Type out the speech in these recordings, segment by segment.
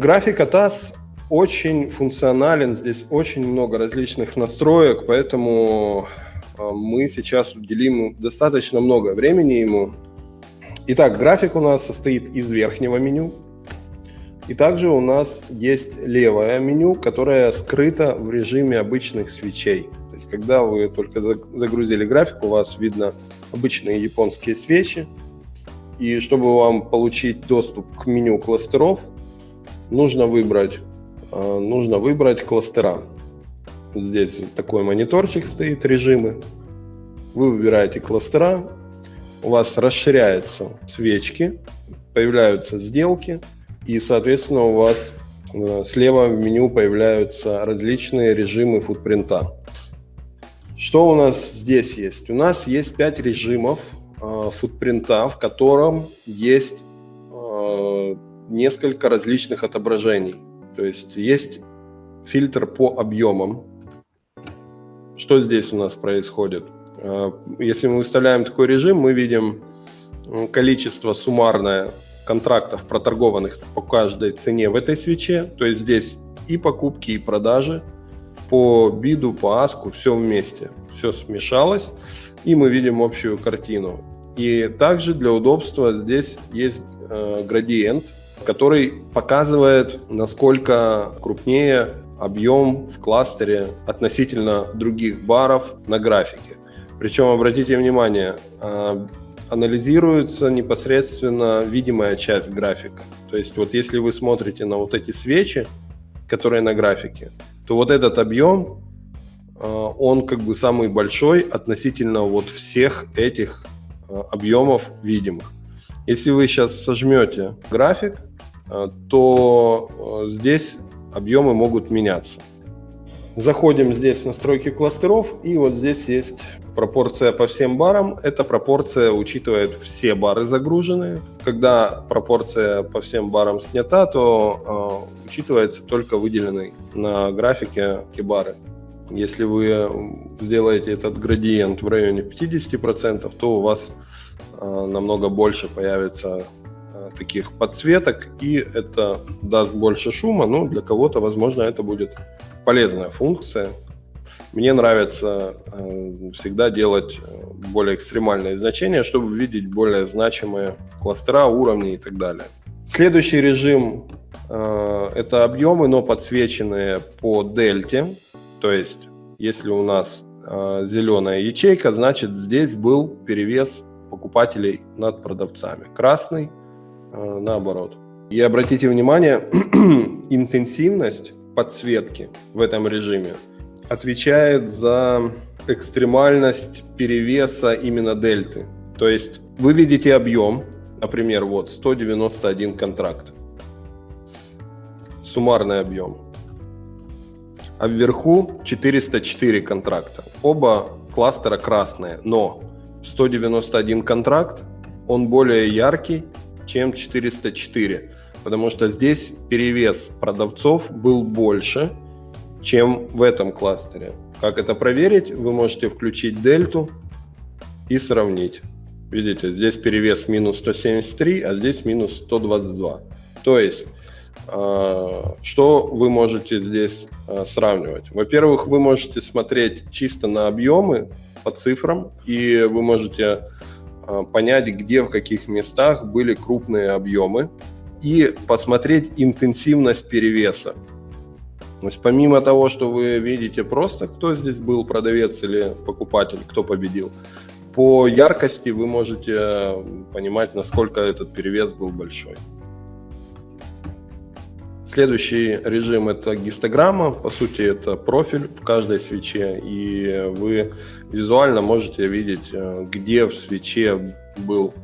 График ATAS очень функционален, здесь очень много различных настроек, поэтому а, мы сейчас уделим достаточно много времени ему. Итак, график у нас состоит из верхнего меню, и также у нас есть левое меню, которое скрыто в режиме обычных свечей. То есть, когда вы только загрузили график, у вас видно обычные японские свечи. И чтобы вам получить доступ к меню кластеров, нужно выбрать, э, нужно выбрать кластера. Здесь такой мониторчик стоит, режимы. Вы выбираете кластера, у вас расширяются свечки, появляются сделки, и, соответственно, у вас э, слева в меню появляются различные режимы футпринта. Что у нас здесь есть? У нас есть 5 режимов э, футпринта, в котором есть несколько различных отображений. То есть есть фильтр по объемам. Что здесь у нас происходит? Э, если мы выставляем такой режим, мы видим количество суммарное контрактов, проторгованных по каждой цене в этой свече. То есть здесь и покупки, и продажи по биду, по аску, все вместе. Все смешалось, и мы видим общую картину. И также для удобства здесь есть э, градиент, который показывает, насколько крупнее объем в кластере относительно других баров на графике. Причем, обратите внимание, э, анализируется непосредственно видимая часть графика. То есть вот если вы смотрите на вот эти свечи, которые на графике, то вот этот объем, э, он как бы самый большой относительно вот всех этих э, объемов видимых. Если вы сейчас сожмете график, то здесь объемы могут меняться. Заходим здесь в настройки кластеров, и вот здесь есть пропорция по всем барам. Эта пропорция учитывает все бары загруженные. Когда пропорция по всем барам снята, то э, учитывается только выделенный на графике кибары. Если вы сделаете этот градиент в районе 50%, то у вас э, намного больше появится э, таких подсветок, и это даст больше шума, но для кого-то, возможно, это будет полезная функция. Мне нравится э, всегда делать э, более экстремальные значения, чтобы видеть более значимые кластера, уровни и так далее. Следующий режим э, – это объемы, но подсвеченные по дельте. То есть, если у нас э, зеленая ячейка, значит здесь был перевес покупателей над продавцами. Красный э, – наоборот. И обратите внимание, интенсивность подсветки в этом режиме отвечает за экстремальность перевеса именно дельты. То есть вы видите объем, например, вот 191 контракт, суммарный объем, а вверху 404 контракта. Оба кластера красные, но 191 контракт, он более яркий, чем 404 потому что здесь перевес продавцов был больше, чем в этом кластере. Как это проверить? Вы можете включить дельту и сравнить. Видите, здесь перевес минус 173, а здесь минус 122. То есть, а, что вы можете здесь а, сравнивать? Во-первых, вы можете смотреть чисто на объемы по цифрам, и вы можете понять, где, в каких местах были крупные объемы, и посмотреть интенсивность перевеса. То есть помимо того, что вы видите просто, кто здесь был, продавец или покупатель, кто победил, по яркости вы можете понимать, насколько этот перевес был большой. Следующий режим это гистограмма, по сути это профиль в каждой свече, и вы визуально можете видеть, э, где в свече был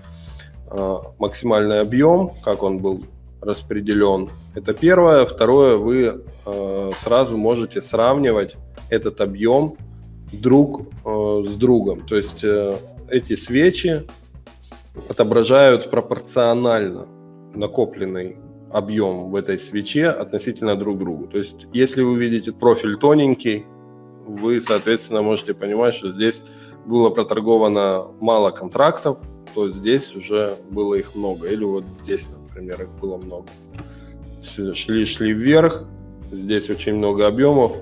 Э, максимальный объем, как он был распределен. Это первое. Второе, вы э, сразу можете сравнивать этот объем друг с другом. То есть эти свечи отображают пропорционально накопленный объем в этой свече относительно друг другу. То есть если вы видите профиль тоненький, вы, соответственно, можете понимать, что здесь было проторговано мало контрактов, то здесь уже было их много. Или вот здесь, например, их было много. шли-шли вверх, здесь очень много объемов,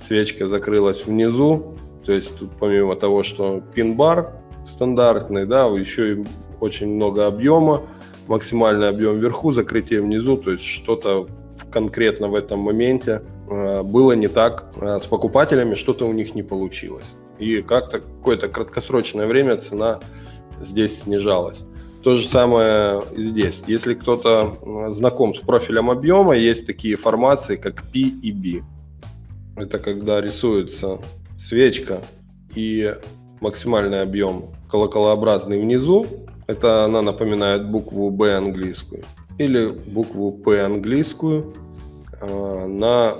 свечка закрылась внизу, то есть тут помимо того, что пин-бар стандартный, да, еще и очень много объема, максимальный объем вверху, закрытие внизу, то есть что-то конкретно в этом моменте э, было не так э, с покупателями, что-то у них не получилось. И как-то какое-то краткосрочное время цена здесь снижалась. То же самое здесь. Если кто-то знаком с профилем объема, есть такие формации, как P и B. Это когда рисуется свечка и максимальный объем колоколообразный внизу. Это она напоминает букву B английскую. Или букву P английскую э, на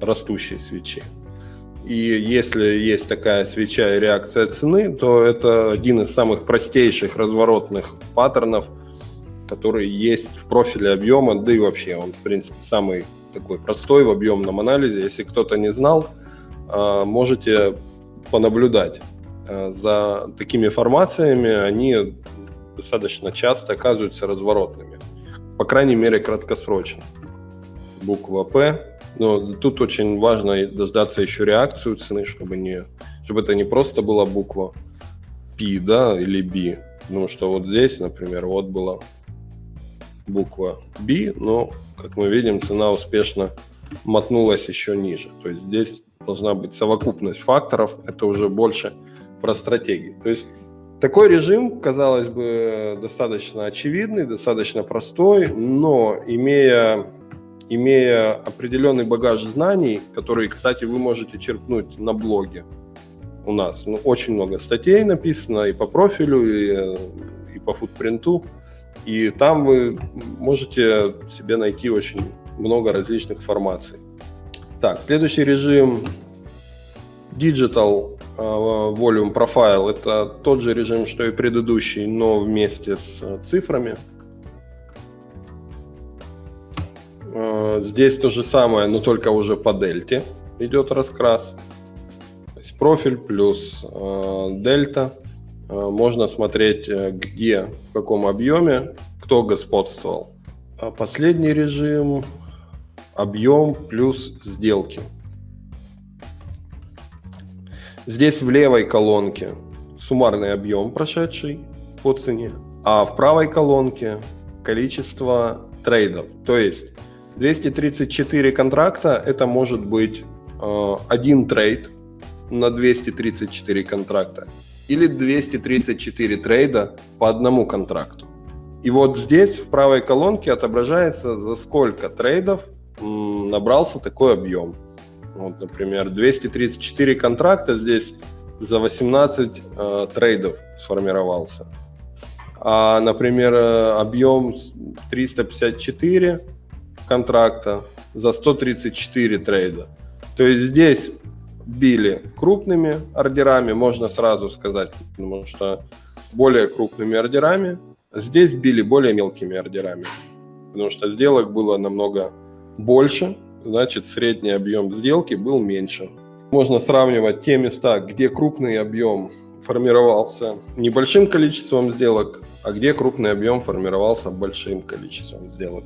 растущей свече. И если есть такая свеча и реакция цены, то это один из самых простейших разворотных паттернов, который есть в профиле объема, да и вообще он, в принципе, самый такой простой в объемном анализе. Если кто-то не знал, а, можете понаблюдать а, за такими формациями, они достаточно часто оказываются разворотными, по крайней мере краткосрочно. Буква П но тут очень важно дождаться еще реакцию цены, чтобы, не, чтобы это не просто была буква P, да, или B. Потому что вот здесь, например, вот была буква B, но, как мы видим, цена успешно мотнулась еще ниже. То есть здесь должна быть совокупность факторов, это уже больше про стратегии. То есть такой режим, казалось бы, достаточно очевидный, достаточно простой, но имея имея определенный багаж знаний, который, кстати, вы можете черпнуть на блоге у нас. Ну, очень много статей написано и по профилю, и, и по футпринту. И там вы можете себе найти очень много различных формаций. Так, следующий режим Digital Volume Profile. Это тот же режим, что и предыдущий, но вместе с цифрами. Э, здесь то же самое, но только уже по дельте идет раскрас. То есть профиль плюс э, дельта. Э, можно смотреть, где, в каком объеме, кто господствовал. А последний режим – объем плюс сделки. Здесь в левой колонке суммарный объем прошедший по цене, а в правой колонке количество трейдов. То есть 234 контракта – это может быть э, один трейд на 234 контракта или 234 трейда по одному контракту. И вот здесь в правой колонке отображается, за сколько трейдов набрался такой объем. Вот, например, 234 контракта здесь за 18 э, трейдов сформировался. А, например, э, объем 354 контракта за 134 трейда. То есть здесь били крупными ордерами, можно сразу сказать, потому что более крупными ордерами. Здесь били более мелкими ордерами, потому что сделок было намного больше, значит средний объем сделки был меньше. Можно сравнивать те места, где крупный объем формировался небольшим количеством сделок, а где крупный объем формировался большим количеством сделок.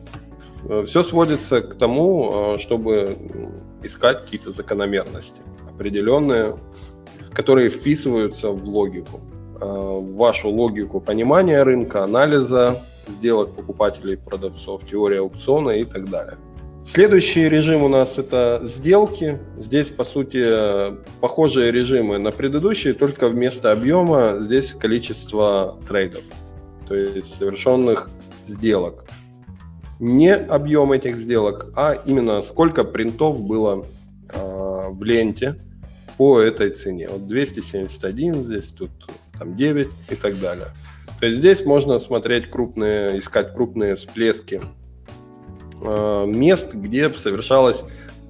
Э, Все сводится к тому, э, чтобы искать какие-то закономерности определенные, которые вписываются в логику, э, в вашу логику понимания рынка, анализа сделок покупателей, продавцов, теория аукциона и так далее. Следующий режим у нас это сделки. Здесь, по сути, похожие режимы на предыдущие, только вместо объема здесь количество трейдов, то есть совершенных сделок не объем этих сделок, а именно сколько принтов было э, в ленте по этой цене. Вот 271, здесь тут там 9 и так далее. То есть здесь можно смотреть крупные, искать крупные всплески мест, где совершалось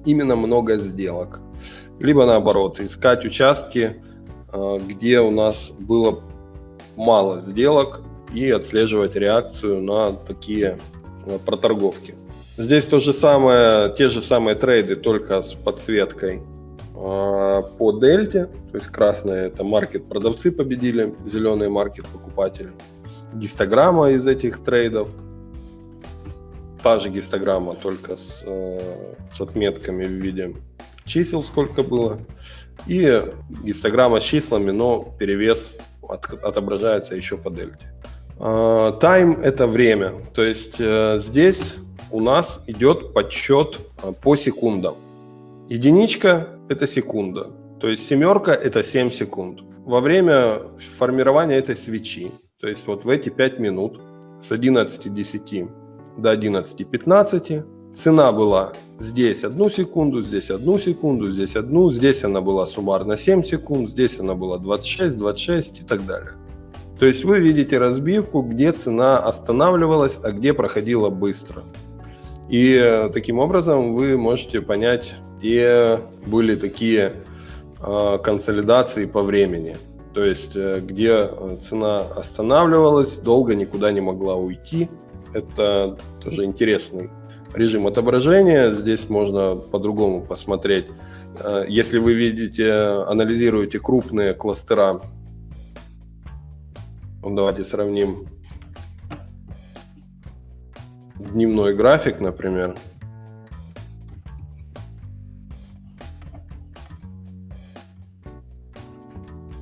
именно много сделок. Либо наоборот, искать участки, э, где у нас было мало сделок и отслеживать реакцию на такие Э, проторговки. Здесь то же самое, те же самые трейды, только с подсветкой э, по дельте. То есть красная это маркет продавцы победили, зеленый маркет покупатели. Гистограмма из этих трейдов. Та же гистограмма, только с, э, с отметками в виде чисел, сколько было. И гистограмма с числами, но перевес от, отображается еще по дельте. Тайм – это время. То есть э, здесь у нас идет подсчет э, по секундам. Единичка – это секунда. То есть семерка – это 7 секунд. Во время формирования этой свечи, то есть вот в эти 5 минут с 11.10 до 11.15 цена была здесь одну секунду, здесь одну секунду, здесь одну, здесь она была суммарно 7 секунд, здесь она была 26, 26 и так далее. То есть вы видите разбивку, где цена останавливалась, а где проходила быстро. И э, таким образом вы можете понять, где были такие э, консолидации по времени. То есть э, где цена останавливалась, долго никуда не могла уйти. Это тоже интересный режим отображения. Здесь можно по-другому посмотреть. Если вы видите, анализируете крупные кластера ну, давайте сравним дневной график, например.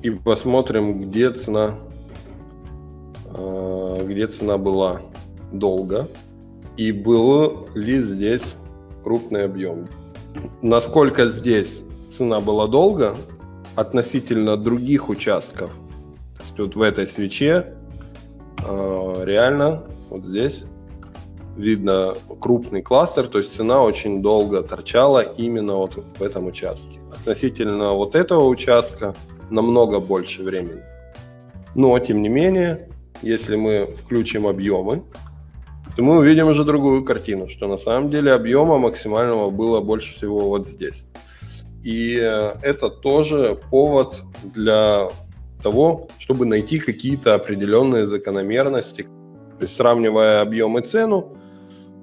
И посмотрим, где цена, а, где цена была долго и был ли здесь крупный объем. Насколько здесь цена была долго относительно других участков есть вот в этой свече э, реально вот здесь видно крупный кластер, то есть цена очень долго торчала именно вот в этом участке. Относительно вот этого участка намного больше времени. Но, тем не менее, если мы включим объемы, то мы увидим уже другую картину, что на самом деле объема максимального было больше всего вот здесь. И э, это тоже повод для того, чтобы найти какие-то определенные закономерности. То есть сравнивая объем и цену,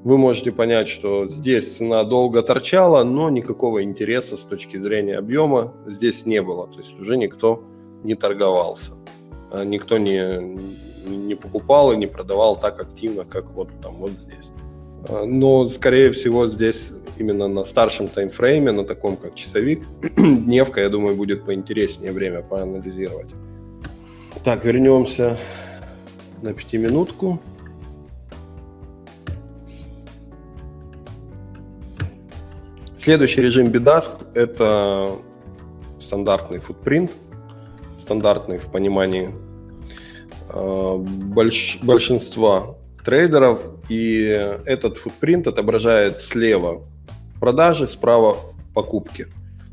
вы можете понять, что здесь цена долго торчала, но никакого интереса с точки зрения объема здесь не было. То есть уже никто не торговался, а никто не, не покупал и не продавал так активно, как вот там вот здесь. А, но, скорее всего, здесь именно на старшем таймфрейме, на таком как часовик, дневка, я думаю, будет поинтереснее время поанализировать. Так, вернемся на пятиминутку. Следующий режим BDASK – это стандартный футпринт, стандартный в понимании больш, большинства трейдеров. И этот футпринт отображает слева продажи, справа покупки.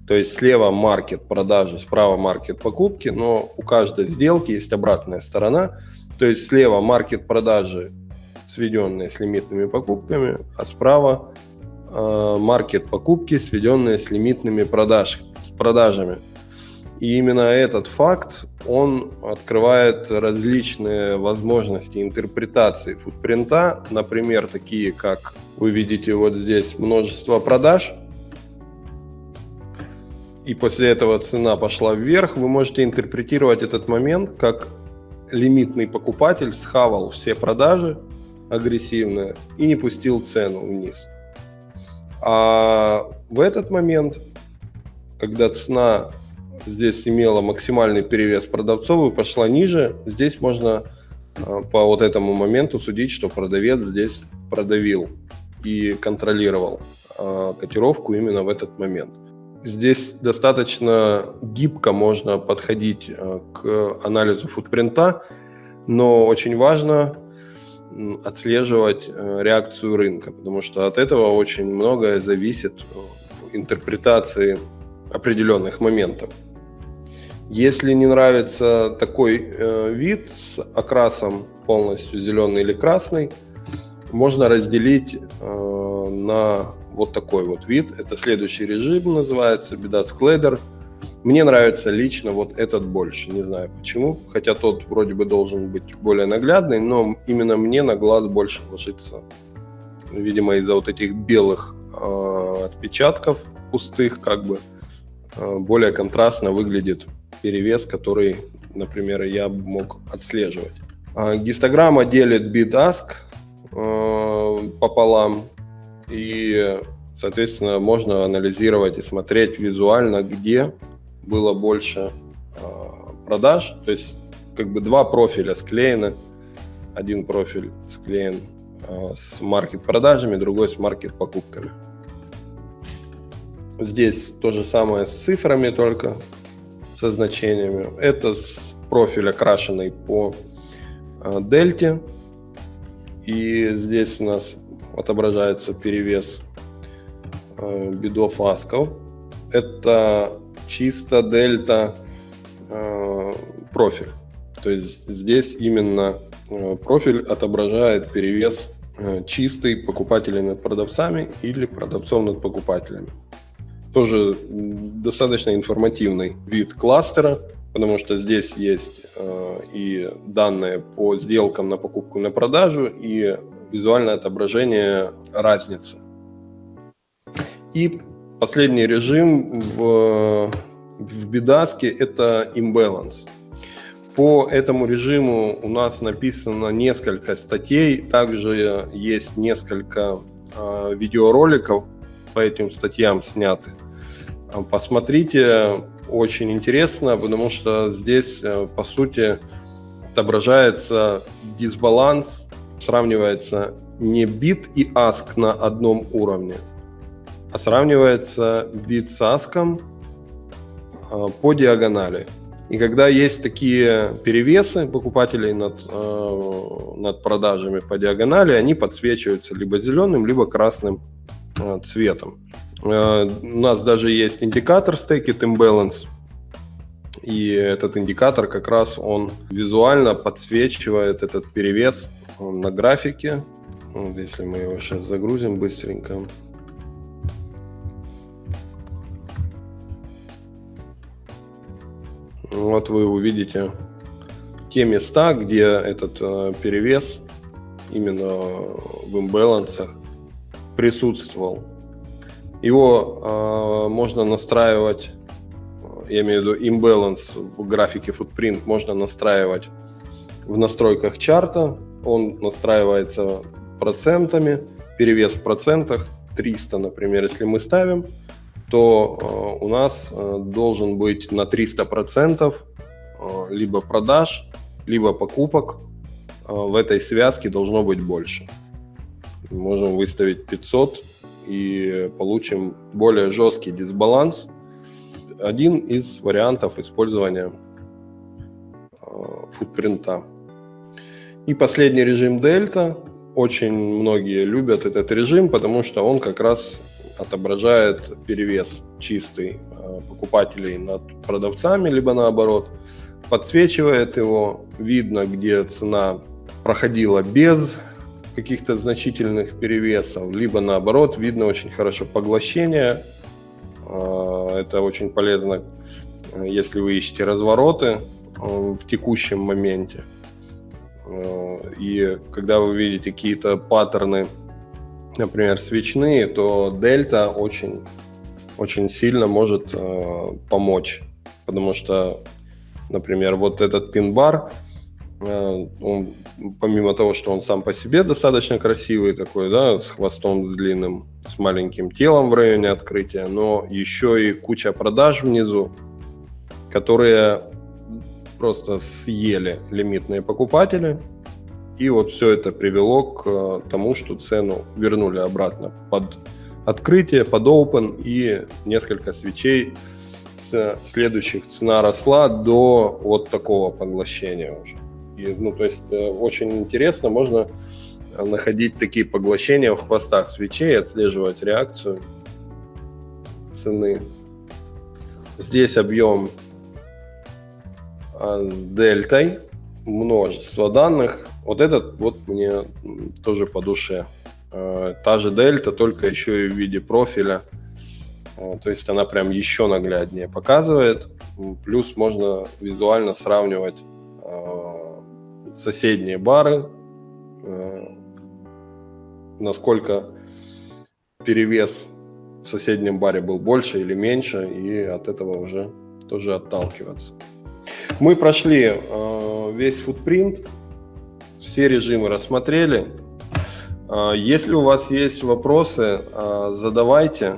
То есть слева маркет продажи, справа маркет покупки, но у каждой сделки есть обратная сторона. То есть слева маркет продажи, сведенные с лимитными покупками, а справа э, маркет покупки, сведенные с лимитными продаж, с продажами. И именно этот факт, он открывает различные возможности интерпретации футпринта, например, такие как вы видите вот здесь множество продаж – и после этого цена пошла вверх, вы можете интерпретировать этот момент как лимитный покупатель схавал все продажи агрессивно и не пустил цену вниз. А в этот момент, когда цена здесь имела максимальный перевес продавцов и пошла ниже, здесь можно а, по вот этому моменту судить, что продавец здесь продавил и контролировал а, котировку именно в этот момент. Здесь достаточно гибко можно подходить э, к анализу футпринта, но очень важно отслеживать реакцию рынка, потому что от этого очень многое зависит в интерпретации определенных моментов. Если не нравится такой э, вид с окрасом полностью зеленый или красный, можно разделить э, на вот такой вот вид. Это следующий режим называется, Бедат Sklader. Мне нравится лично вот этот больше, не знаю почему, хотя тот вроде бы должен быть более наглядный, но именно мне на глаз больше ложится, видимо, из-за вот этих белых э, отпечатков пустых, как бы, э, более контрастно выглядит перевес, который, например, я мог отслеживать. Э, гистограмма делит bid-ask, э, пополам, и, соответственно, можно анализировать и смотреть визуально, где было больше продаж. То есть как бы два профиля склеены. Один профиль склеен с маркет-продажами, другой с маркет-покупками. Здесь то же самое с цифрами, только со значениями. Это с профиль окрашенный по э, дельте. И здесь у нас отображается перевес э, бедов асков. Это чисто дельта э, профиль. То есть здесь именно профиль отображает перевес чистый покупателей над продавцами или продавцов над покупателями тоже достаточно информативный вид кластера, потому что здесь есть э, и данные по сделкам на покупку и на продажу, и визуальное отображение разницы. И последний режим в, в бедаске – это imbalance. По этому режиму у нас написано несколько статей, также есть несколько э, видеороликов по этим статьям сняты. Посмотрите, очень интересно, потому что здесь, э, по сути, отображается дисбаланс, сравнивается не бит и аск на одном уровне, а сравнивается бит с аском э, по диагонали. И когда есть такие перевесы покупателей над, э, над продажами по диагонали, они подсвечиваются либо зеленым, либо красным цветом. Э, у нас даже есть индикатор It Imbalance. И этот индикатор как раз он визуально подсвечивает этот перевес на графике. Вот если мы его сейчас загрузим быстренько. Вот вы увидите те места, где этот э, перевес именно в имбалансах присутствовал. Его э, можно настраивать, я имею в виду imbalance в графике footprint можно настраивать в настройках чарта. Он настраивается процентами, перевес в процентах 300, например, если мы ставим, то э, у нас э, должен быть на 300 процентов э, либо продаж, либо покупок э, в этой связке должно быть больше. Можем выставить 500 и получим более жесткий дисбаланс. Один из вариантов использования э, футпринта. И последний режим дельта. Очень многие любят этот режим, потому что он как раз отображает перевес чистый э, покупателей над продавцами, либо наоборот, подсвечивает его, видно, где цена проходила без каких-то значительных перевесов, либо наоборот, видно очень хорошо поглощение. А, это очень полезно, если вы ищете развороты э, в текущем моменте. Э, и когда вы видите какие-то паттерны, например, свечные, то дельта очень, очень сильно может помочь. Потому что, например, вот этот пин-бар, он, помимо того, что он сам по себе достаточно красивый такой, да, с хвостом с длинным, с маленьким телом в районе открытия, но еще и куча продаж внизу, которые просто съели лимитные покупатели. И вот все это привело к э, тому, что цену вернули обратно под открытие, под open и несколько свечей с следующих цена росла до вот такого поглощения уже. И, ну, то есть э, очень интересно, можно находить такие поглощения в хвостах свечей, отслеживать реакцию цены. Здесь объем а, с дельтой, множество данных. Вот этот вот мне тоже по душе. А, та же дельта, только еще и в виде профиля. А, то есть она прям еще нагляднее показывает. Плюс можно визуально сравнивать соседние бары, э, насколько перевес в соседнем баре был больше или меньше, и от этого уже тоже отталкиваться. Мы прошли э, весь футпринт, все режимы рассмотрели. Если у вас есть вопросы, задавайте.